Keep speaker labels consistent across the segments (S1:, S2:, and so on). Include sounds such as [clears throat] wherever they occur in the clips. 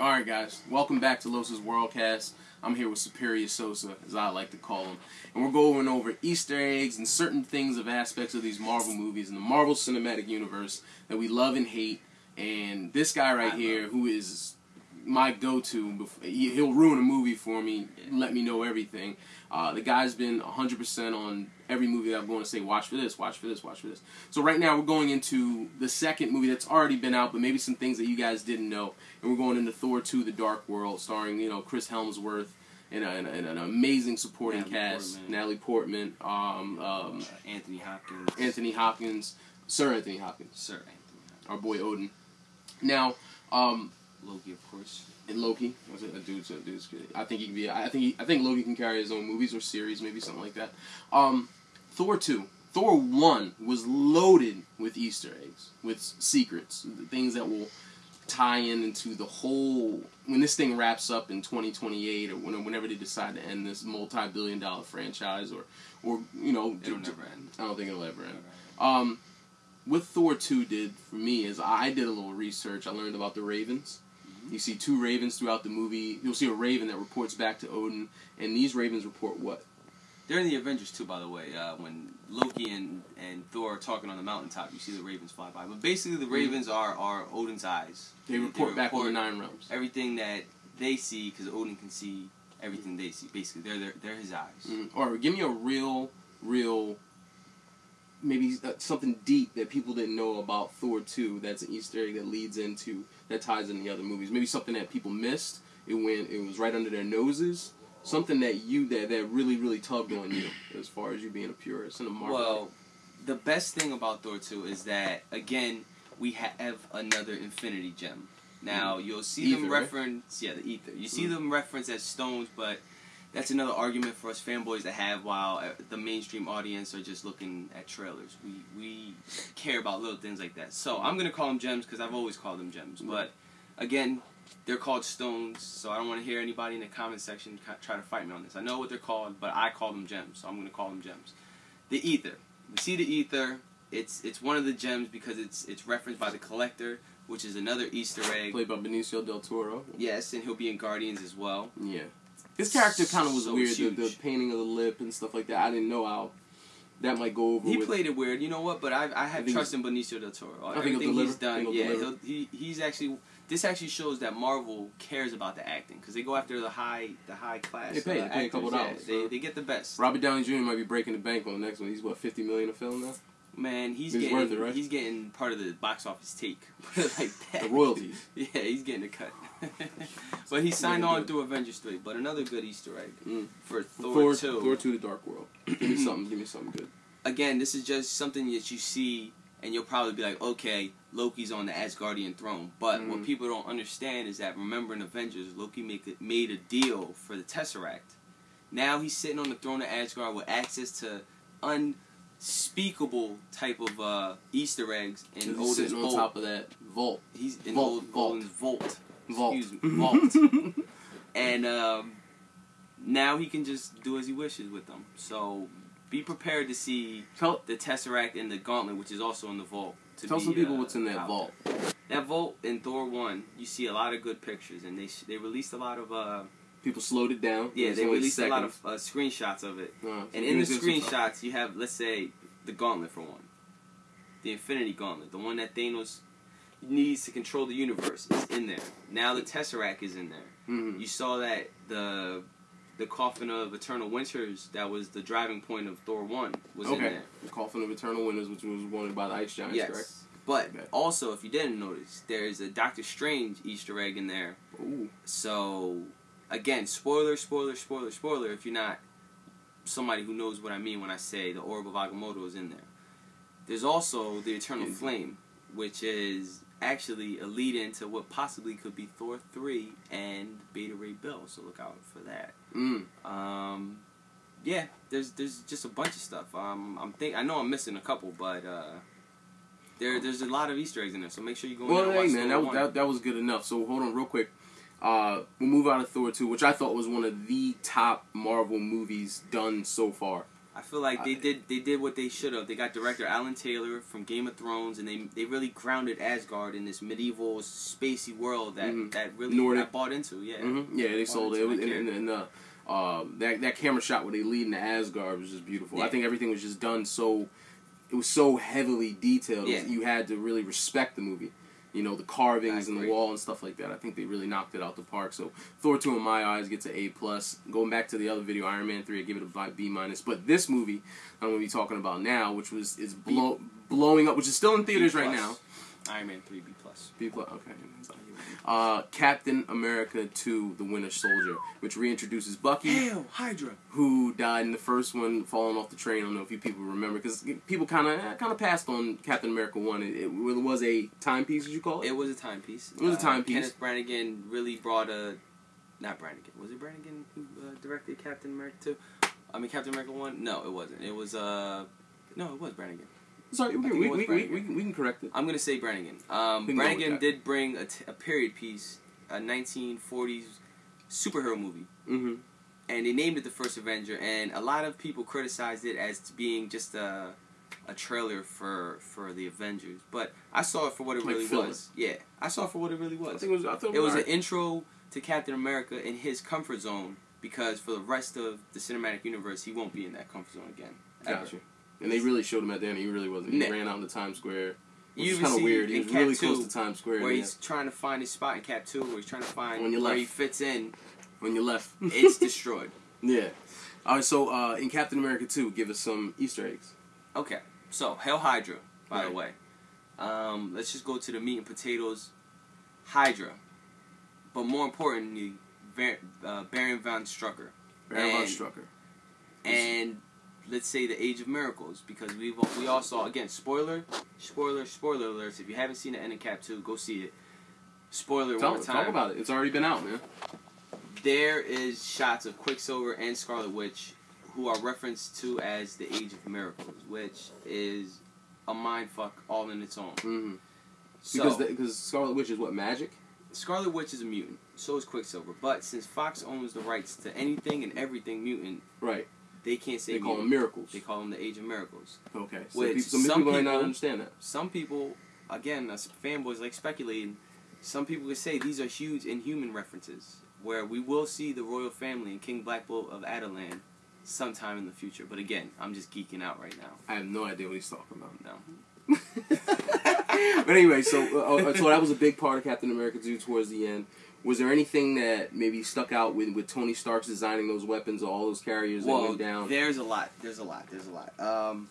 S1: All right, guys, welcome back to Los's Worldcast. I'm here with Superior Sosa, as I like to call him, and we're going over Easter eggs and certain things of aspects of these Marvel movies in the Marvel Cinematic Universe that we love and hate. And this guy right
S2: I
S1: here,
S2: love.
S1: who is my go-to, he'll ruin a movie for me, let me know everything. Uh, the guy's been 100% on every movie that I'm going to say, watch for this, watch for this, watch for this. So right now we're going into the second movie that's already been out, but maybe some things that you guys didn't know. And we're going into Thor 2: The Dark World, starring you know Chris Hemsworth and, a, and, a- and an amazing supporting
S2: Natalie
S1: cast:
S2: Portman.
S1: Natalie Portman, um, um,
S2: Uh, Anthony Hopkins.
S1: Anthony Hopkins, Sir Anthony Hopkins,
S2: Sir Anthony Hopkins.
S1: our boy Odin. Now, um,
S2: Loki, of course.
S1: and Loki. Was it a dude's a dude's good? I think he can be. I think he, I think Loki can carry his own movies or series, maybe something like that. Um, Thor two, Thor one was loaded with Easter eggs, with secrets, things that will tie in into the whole. When this thing wraps up in twenty twenty eight, or when- whenever they decide to end this multi billion dollar franchise, or or you know,
S2: It'll
S1: d-
S2: never end.
S1: I don't think it'll ever end.
S2: End.
S1: Um, what Thor 2 did for me is I did a little research. I learned about the Ravens. You see two ravens throughout the movie. You'll see a raven that reports back to Odin, and these ravens report what?
S2: They're in the Avengers too, by the way. Uh, when Loki and, and Thor are talking on the mountaintop, you see the ravens fly by. But basically, the ravens are, are Odin's eyes.
S1: They report back on the Nine Realms.
S2: everything that they see because Odin can see everything they see. Basically, they're they're, they're his eyes.
S1: Mm. Or give me a real, real, maybe uh, something deep that people didn't know about Thor 2 that's an Easter egg that leads into, that ties in the other movies. Maybe something that people missed. It went, it was right under their noses. Something that you, that, that really, really tugged on you as far as you being a purist and a Marvel.
S2: Well, the best thing about Thor 2 is that, again, we have another Infinity Gem. Now, you'll see
S1: Ether,
S2: them
S1: right?
S2: reference, yeah, the Ether. You see
S1: Mm.
S2: them reference as stones, but that's another argument for us fanboys to have while uh, the mainstream audience are just looking at trailers. We, we care about little things like that. So, I'm going to call them gems because I've always called them gems.
S1: Mm.
S2: But, again, they're called stones, so I don't want to hear anybody in the comment section try to fight me on this. I know what they're called, but I call them gems, so I'm going to call them gems. The ether. We see the ether. It's it's one of the gems because it's it's referenced by the collector, which is another Easter egg.
S1: played by Benicio del Toro.
S2: Yes, and he'll be in Guardians as well.
S1: Yeah. His character kind of was
S2: So
S1: weird, the, the painting of the lip and stuff like that. I didn't know how that might go over
S2: He
S1: with.
S2: played it weird, you know what? But I I
S1: I
S2: have
S1: think
S2: trust in Benicio del Toro.
S1: I think
S2: he's done,
S1: Think
S2: yeah, he he's actually. This actually shows that Marvel cares about the acting because they go after the high the high class.
S1: They pay-
S2: uh,
S1: they pay a couple
S2: actors, yeah.
S1: dollars,
S2: They they get the best.
S1: Robert Downey Jr. might be breaking the bank on the next one. He's what fifty million a film now.
S2: Man, he's,
S1: He's
S2: getting
S1: it, right?
S2: he's getting part of the box office take. [laughs] Like that.
S1: The [laughs] royalties.
S2: Yeah, he's getting a cut. [laughs] but he signed
S1: Really
S2: on through Avengers 3. But another good Easter egg
S1: Mm.
S2: for Thor,
S1: Thor,
S2: 2.
S1: Thor two, the Dark World. [clears throat] Give me something. Give me something good.
S2: Again, this is just something that you see and you'll probably be like, okay, Loki's on the Asgardian throne. But
S1: Mhm.
S2: what people don't understand is that, remember in Avengers, Loki make a, made a deal for the Tesseract. Now he's sitting on the throne of Asgard with access to unspeakable type of uh, Easter eggs in
S1: He's
S2: Odin's
S1: on
S2: vault.
S1: top of that vault.
S2: He's in
S1: Vault,
S2: old,
S1: vault.
S2: Odin's vault.
S1: Vault.
S2: Excuse me, [laughs] vault. and um, now he can just do as he wishes with them. So be prepared to see
S1: Tell
S2: the Tesseract and the Gauntlet, which is also in the vault. To
S1: tell
S2: be,
S1: some people
S2: uh,
S1: what's in that vault.
S2: there. That vault in Thor one, you see a lot of good pictures, and they sh- they released a lot of uh
S1: People slowed it down.
S2: yeah they released a lot of uh, screenshots of it.
S1: Uh,
S2: And in the screenshots, you have let's say the Gauntlet for one, the Infinity Gauntlet, the one that Thanos needs to control the universe, is in there. Now the Tesseract is in there.
S1: Mhm.
S2: You saw that the the coffin of Eternal Winters that was the driving point of Thor one was in
S1: Okay.
S2: there.
S1: The Coffin of Eternal Winters, which was wanted by the Ice Giants,
S2: yes.
S1: correct?
S2: But
S1: Okay.
S2: also, if you didn't notice, there's a Doctor Strange Easter egg in there.
S1: Ooh.
S2: So, again, spoiler, spoiler, spoiler, spoiler. If you're not somebody who knows what I mean when I say the Orb of Agamotto is in there. There's also the Eternal Flame, which is actually a lead into what possibly could be Thor 3 and Beta Ray Bill. So look out for that.
S1: Mm.
S2: Um, yeah, there's there's just a bunch of stuff. Um, I'm think I know I'm missing a couple, but uh, there there's a lot of Easter eggs in there. So make sure you go. in
S1: Well, hey man, that was that, that was good enough. So hold on, real quick. Uh, we'll move out of Thor two, which I thought was one of the top Marvel movies done so far.
S2: I feel like they did they did what they should have. They got director Alan Taylor from Game of Thrones, and they they really grounded Asgard in this medieval spacey world that
S1: Mhm.
S2: that really
S1: Nordic.
S2: I bought into. Yeah,
S1: hmm Yeah, they sold it. was, and, and, and uh, uh, that that camera shot where they lead into Asgard was just beautiful. I think everything was just done so. It was so heavily detailed.
S2: Yeah.
S1: You had to really respect the movie. You know the carvings and the wall and stuff like that. I think they really knocked it out the park. So Thor two in my eyes gets an A plus. Going back to the other video, Iron Man three, I give it a B minus. But this movie I'm going to be talking about now, which was is blow, blowing up, which is still in theaters right now.
S2: Iron Man three B plus.
S1: B plus. Okay. Uh, Captain America 2, The Winter Soldier, which reintroduces Bucky,
S2: Hail Hydra.
S1: who died in the first one, falling off the train. I don't know if you people remember, because people kind of kind of passed on Captain America 1. It, it was a timepiece, did you call it?
S2: It was a timepiece.
S1: It was a
S2: Uh,
S1: timepiece.
S2: Kenneth Branagh really brought a, not Branagh. Was it Branagh who uh, directed Captain America two? I mean Captain America one. No, it wasn't. It was uh, no, it was Branagh.
S1: Sorry, we,
S2: I
S1: we, we, we, we, can- we can correct it.
S2: I'm gonna say Brannigan. Um,
S1: We can go with
S2: Brannigan did bring a, t- a period piece, a 1940s superhero movie,
S1: hmm
S2: and they named it the First Avenger. And a lot of people criticized it as being just a a trailer for for the Avengers. But I saw it for what it
S1: Like
S2: really
S1: filler.
S2: was. Yeah, I saw it for what it really was.
S1: I think it was. I thought
S2: It was an intro to Captain America in his comfort zone because for the rest of the cinematic universe, he won't be in that comfort zone again. ever.
S1: And they really showed him at the end. He really wasn't. He
S2: Nah.
S1: ran out into Times Square. Which
S2: You
S1: kind of weird. He was really
S2: 2,
S1: close to Times Square.
S2: where
S1: yeah,
S2: he's trying to find his spot in Cap Two, where he's trying to find where
S1: left.
S2: he fits in.
S1: when you left.
S2: It's [laughs] destroyed.
S1: yeah. All right. So uh, in Captain America 2, give us some Easter eggs.
S2: Okay, so Hail Hydra, by the way. Um, let's just go to the meat and potatoes. Hydra, but more importantly, Bar- uh, Baron von Strucker,
S1: Baron von Strucker.
S2: and let's say the Age of Miracles, because we we all saw again spoiler, spoiler, spoiler alerts. If you haven't seen the end of Cap Two, go see it. Spoiler
S1: Tell,
S2: one time.
S1: talk about it. It's already been out, man.
S2: there is shots of Quicksilver and Scarlet Witch who are referenced to as the Age of Miracles, which is a mind fuck all in its own.
S1: hmm
S2: So,
S1: Because the, because Scarlet Witch is what magic.
S2: Scarlet Witch is a mutant, so is Quicksilver. But since Fox owns the rights to anything and everything mutant,
S1: Right.
S2: They can't say
S1: They call them miracles.
S2: They call them the Age of Miracles.
S1: Okay. So
S2: Which
S1: people, some,
S2: some
S1: people might not understand that.
S2: Some people, again, us fanboys like speculating. Some people would say these are huge Inhuman references, where we will see the royal family and King Black Bolt of Attilan sometime in the future. But again, I'm just geeking out right now.
S1: I have no idea what he's talking about.
S2: No. [laughs]
S1: but anyway, so uh, uh, so that was a big part of Captain America 2 towards the end. Was there anything that maybe stuck out with, with Tony Stark's designing those weapons or all those carriers that went down?
S2: there's a lot. There's a lot. There's a lot. Um,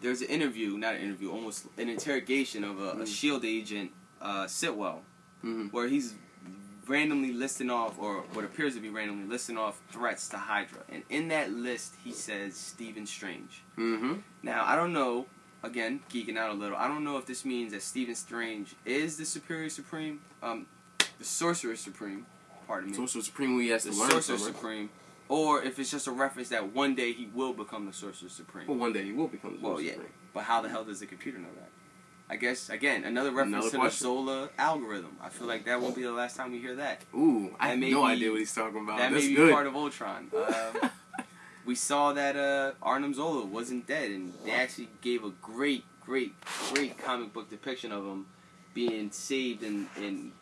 S2: there's an interview, not an interview, almost an interrogation of a, a
S1: Mm.
S2: Shield agent, uh, Sitwell,
S1: hmm
S2: where he's randomly listing off, or what appears to be randomly listing off threats to Hydra, and in that list he says Stephen Strange.
S1: hmm
S2: Now I don't know. Again, geeking out a little. I don't know if this means that Stephen Strange is the Superior Supreme, um, the Sorcerer Supreme. Pardon me.
S1: Sorcerer Supreme, we has
S2: the
S1: to learn
S2: Sorcerer
S1: her.
S2: Supreme, or if it's just a reference that one day he will become the Sorcerer Supreme.
S1: Well, one day he will become the Sorcerer Well,
S2: yeah.
S1: Supreme.
S2: But how the hell does the computer know that? I guess again another reference
S1: Another
S2: to
S1: question.
S2: the Zola algorithm. I feel like that won't be the last time we hear that.
S1: Ooh, I
S2: That
S1: have no
S2: be-
S1: idea what he's talking about.
S2: that
S1: That's
S2: may be
S1: good.
S2: part of Ultron. [laughs] Um, we saw that uh, Arnim Zola wasn't dead, and they actually gave a great, great, great comic book depiction of him being saved and, in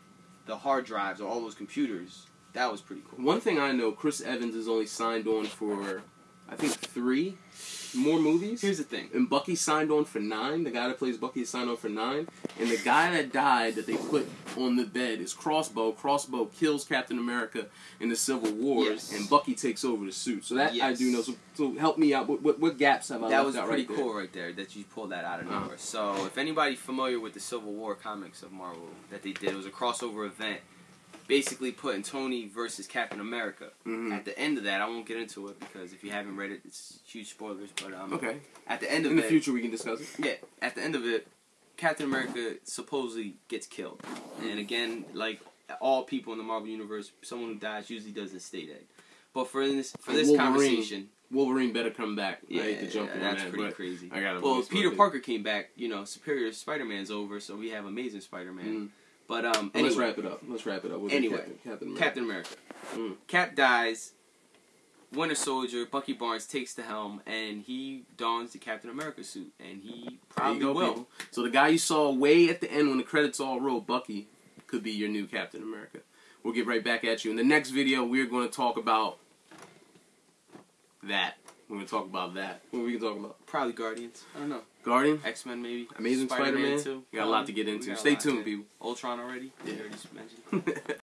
S2: the hard drives or all those computers. That was pretty cool.
S1: One thing I know, Chris Evans is only signed on for, I think, three more movies.
S2: Here's the thing.
S1: and Bucky signed on for nine. The guy that plays Bucky signed on for nine. And the guy that died that they put on the bed is Crossbow. Crossbow kills Captain America in the Civil Wars,
S2: Yes.
S1: and Bucky takes over the suit. So that I do know. So, so help me out. What, what, what gaps have I
S2: that was pretty
S1: right
S2: cool right there that you pulled that out of
S1: Uh-huh.
S2: nowhere. So if anybody familiar with the Civil War comics of Marvel that they did, it was a crossover event, basically putting Tony versus Captain America.
S1: Mhm.
S2: At the end of that, I won't get into it because if you haven't read it, it's huge spoilers. But um,
S1: Okay.
S2: at the end of
S1: In the
S2: it,
S1: future, we can discuss it.
S2: yeah, at the end of it, Captain America supposedly gets killed. And again, like all people in the Marvel universe, someone who dies usually doesn't stay dead. But for this for this
S1: Wolverine.
S2: conversation,
S1: Wolverine better come back.
S2: yeah,
S1: I to jump on
S2: that's
S1: that,
S2: pretty crazy.
S1: I gotta.
S2: Well, Peter Parker came back. You know, Superior Spider-Man's over, so we have Amazing Spider-Man.
S1: Mhm.
S2: But um,
S1: Well, Let's wrap it up. Let's wrap it up. We'll
S2: Anyway,
S1: Captain, Captain America.
S2: Captain America.
S1: Mm.
S2: Cap dies. Winter Soldier, Bucky Barnes takes the helm and he dons the Captain America suit, and he probably
S1: go,
S2: will.
S1: people. So the guy you saw way at the end when the credits all roll, Bucky, could be your new Captain America. We'll get right back at you. In the next video, we're going to talk about that. We're going to talk about that. What are we going to talk about?
S2: Probably Guardians. I don't know.
S1: Guardian?
S2: X Men maybe.
S1: Amazing Spider-Man?
S2: too.
S1: We got a lot to get into. Stay tuned,
S2: yeah.
S1: people.
S2: Ultron already.
S1: Yeah.
S2: We already mentioned. [laughs]